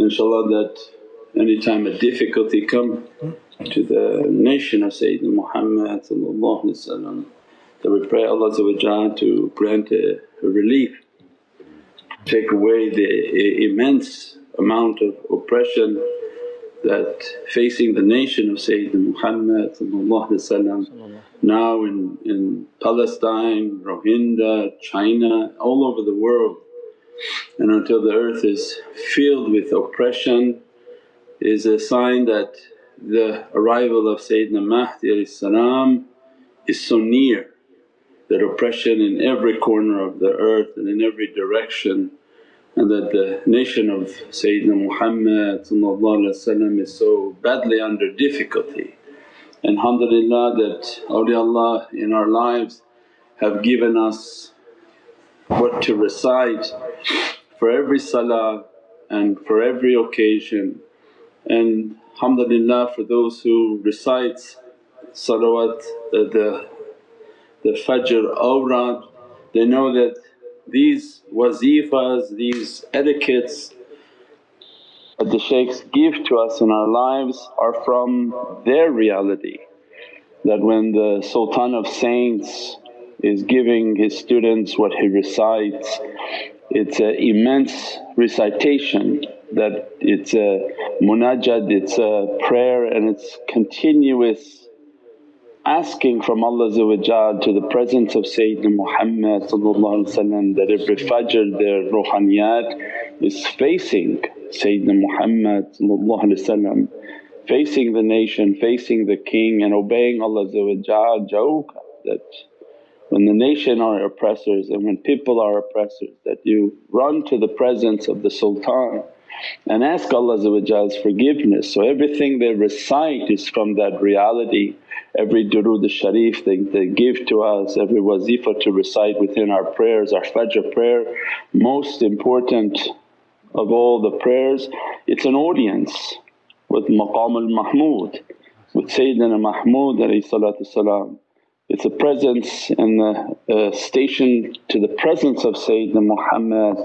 inshaAllah that any time a difficulty come to the nation of Sayyidina Muhammad that we pray Allah to grant a relief, take away the immense amount of oppression that facing the nation of Sayyidina Muhammad now in, in Palestine, Rohingya, China, all over the world and until the earth is filled with oppression is a sign that the arrival of Sayyidina Mahdi is so near that oppression in every corner of the earth and in every direction and that the nation of Sayyidina Muhammad is so badly under difficulty. And alhamdulillah that awliyaullah in our lives have given us what to recite for every salah and for every occasion. And alhamdulillah for those who recites salawat the, the Fajr awrad, they know that these wazifas, these etiquettes that the shaykhs give to us in our lives are from their reality. That when the Sultan of Saints is giving his students what he recites, it's an immense recitation that it's a munajat, it's a prayer and it's continuous asking from Allah to the presence of Sayyidina Muhammad that every fajr their ruhaniyat is facing Sayyidina Muhammad facing the nation, facing the king and obeying Allah that when the nation are oppressors and when people are oppressors that you run to the presence of the sultan and ask Allah's forgiveness. So everything they recite is from that reality every durood sharif they, they give to us, every wazifa to recite within our prayers, our fajr prayer. Most important of all the prayers, it's an audience with maqam al-mahmud, with Sayyidina Mahmud It's a presence and a, station to the presence of Sayyidina Muhammad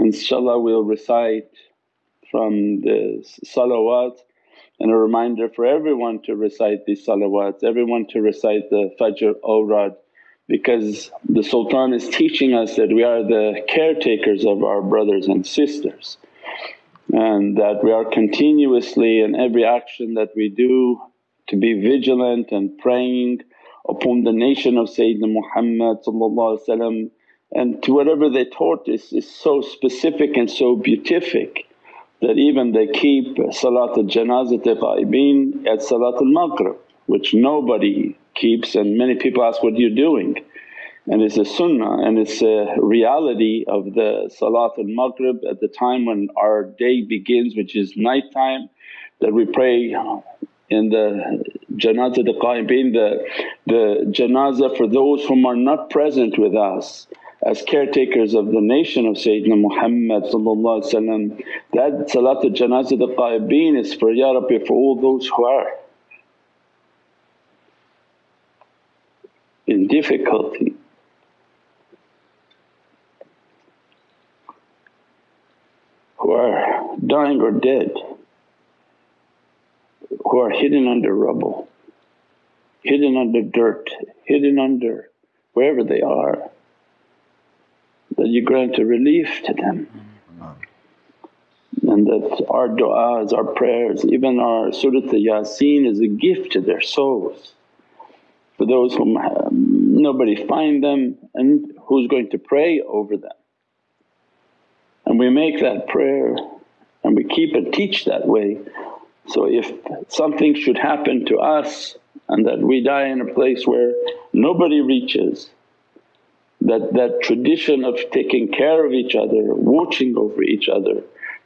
InshaAllah we'll recite from the salawat and a reminder for everyone to recite these salawats, everyone to recite the Fajr awrad because the sultan is teaching us that we are the caretakers of our brothers and sisters and that we are continuously in every action that we do to be vigilant and praying upon the nation of Sayyidina Muhammad and to whatever they taught is, is so specific and so beatific that even they keep Salatul Janazat Ghaibeen at Salatul Maghrib which nobody keeps and many people ask, what are you doing? And it's a sunnah and it's a reality of the Salatul Maghrib at the time when our day begins which is night time that we pray in the janazah the qaibeen, the, the janazah for those whom are not present with us as caretakers of the nation of Sayyidina Muhammad that Salatul Janazah the Qaibeen is for, Ya Rabbi for all those who are in difficulty. Who are dying or dead, who are hidden under rubble, hidden under dirt, hidden under wherever they are that you grant a relief to them. Mm-hmm. And that our du'as, our prayers, even our Surat Yasin is a gift to their souls. For those whom um, nobody find them and who's going to pray over them. And we make that prayer and we keep and teach that way. So if something should happen to us and that we die in a place where nobody reaches that, that tradition of taking care of each other, watching over each other,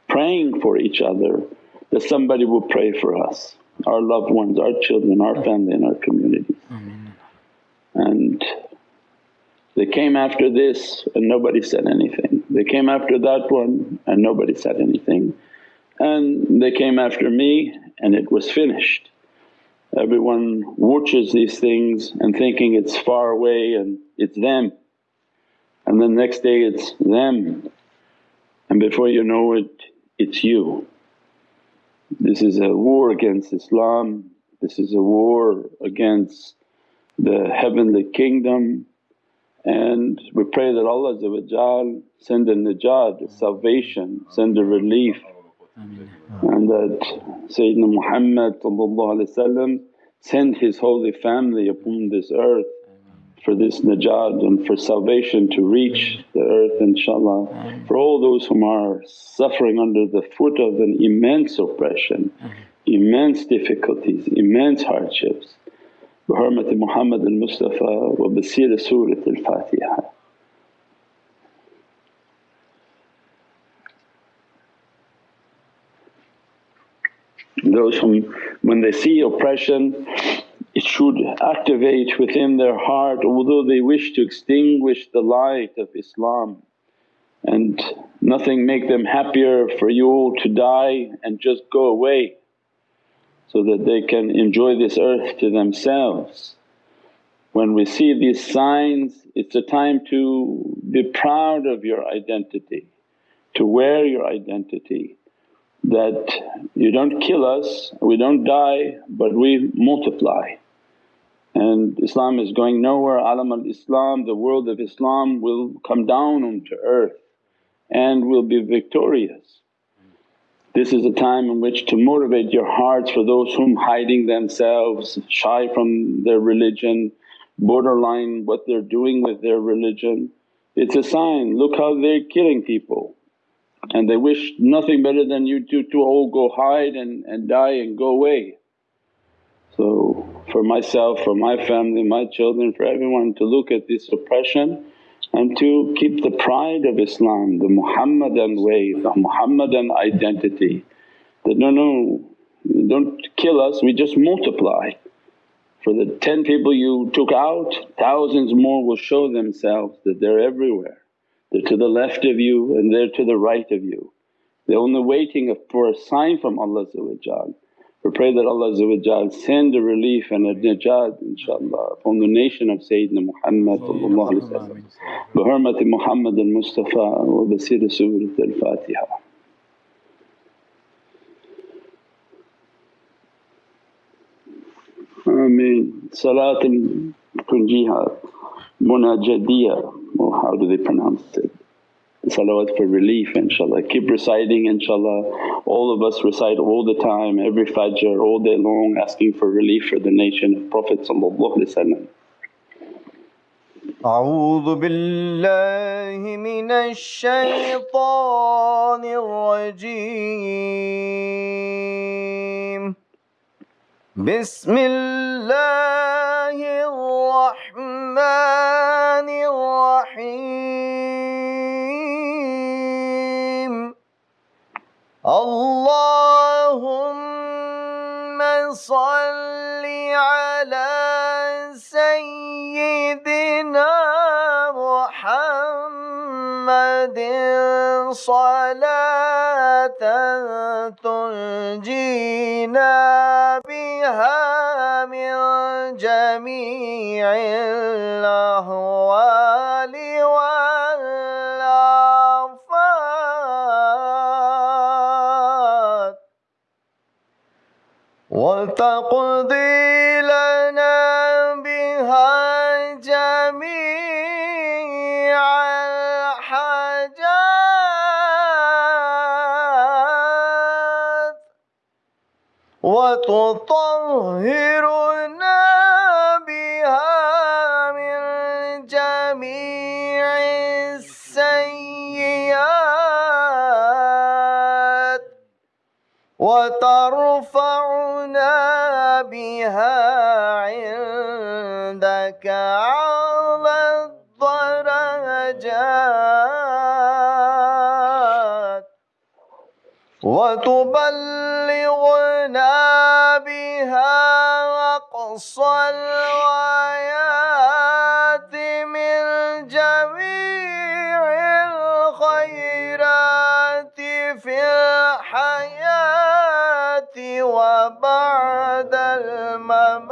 praying for each other, that somebody will pray for us, our loved ones, our children, our family and our communities. And they came after this and nobody said anything. They came after that one and nobody said anything. And they came after me and it was finished. Everyone watches these things and thinking it's far away and it's them. And then next day it's them. And before you know it, it's you. This is a war against Islam, this is a war against the heavenly kingdom. And we pray that Allah send a najat, a salvation, send a relief and that Sayyidina Muhammad send his holy family upon this earth for this najat and for salvation to reach the earth inshaAllah. For all those whom are suffering under the foot of an immense oppression, immense difficulties, immense hardships. بحرمة محمد المصطفى وبسير سورة الفاتحة Those whom when they see oppression it should activate within their heart although they wish to extinguish the light of Islam and nothing make them happier for you all to die and just go away so that they can enjoy this earth to themselves. When we see these signs it's a time to be proud of your identity, to wear your identity that you don't kill us, we don't die but we multiply. And Islam is going nowhere, alam al-Islam, the world of Islam will come down onto earth and will be victorious. This is a time in which to motivate your hearts for those whom hiding themselves, shy from their religion, borderline what they're doing with their religion. It's a sign, look how they're killing people and they wish nothing better than you to, to all go hide and, and die and go away. So for myself, for my family, my children, for everyone to look at this oppression and to keep the pride of Islam, the Muhammadan way, the Muhammadan identity that, no, no don't kill us, we just multiply. For the 10 people you took out, thousands more will show themselves that they're everywhere. They're to the left of you and they're to the right of you. They're only waiting for a sign from Allah we pray that Allah send a relief and a najat inshaAllah upon the nation of Sayyidina Muhammad bi hurmati Muhammad al-Mustafa wa basir Surat al-Fatiha. Ameen. Salat al-Kunjiha, Munajadiyah how do they pronounce it? salawat for relief inshaAllah. Keep reciting inshaAllah, all of us recite all the time, every fajr, all day long asking for relief for the nation of Prophet أعوذ بالله من الشيطان الرجيم بسم الله الرحمن الرحيم. اللهم صل على سيدنا محمد صلاة تنجينا بها من جميع الأهوال والآفات. وتقضي وتطهرنا بها من جميع السيئات وترفعنا بها عندك أعلى الدرجات وتبلغنا بها أقصى الغايات من جميع الخيرات في الحياة وبعد الممات.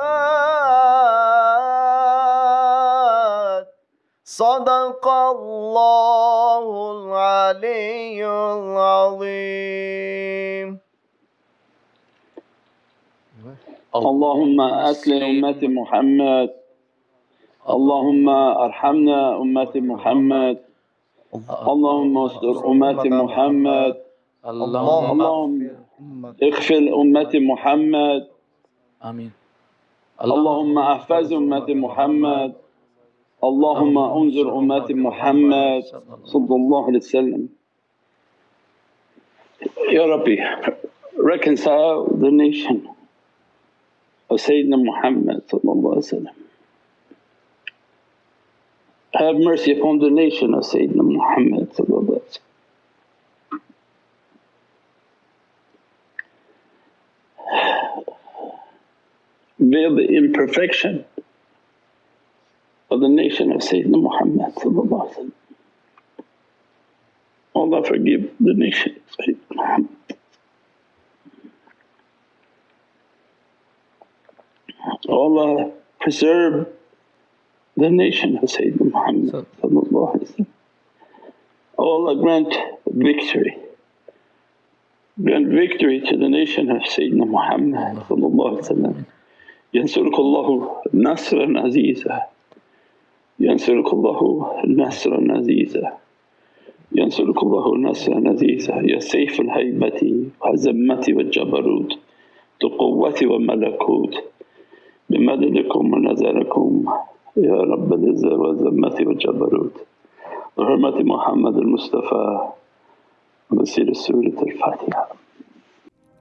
صدق الله العلي العظيم. اللهم أسلم أمة محمد. اللهم أرحمنا أمة محمد. اللهم استر أمة محمد. اللهم اغفر أمة محمد. آمين. اللهم أحفظ أمة محمد. اللهم انظر أمة محمد. صلى الله عليه وسلم. Ya Rabbi, reconcile the nation. Of Sayyidina Muhammad. Have mercy upon the nation of Sayyidina Muhammad. Veil the imperfection of the nation of Sayyidina Muhammad. Allah forgive the nation of Sayyidina Muhammad. Allah preserve the nation of Sayyidina Muhammad sallallahu alaihi wasallam. Allah grant victory, grant victory to the nation of Sayyidina Muhammad sallallahu alaihi wasallam. ينصرك الله نصرا عزيزا ينصرك الله نصرا عزيزا ينصرك الله نصرا عزيزا يا سيف الهيبة والعزمة والجبروت ذو قوة وملكوت بمددكم ونظركم يا رب العزة والعزمة والجبروت بحرمة محمد المصطفى وسير سورة الفاتحة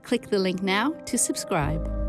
Click the link now to subscribe.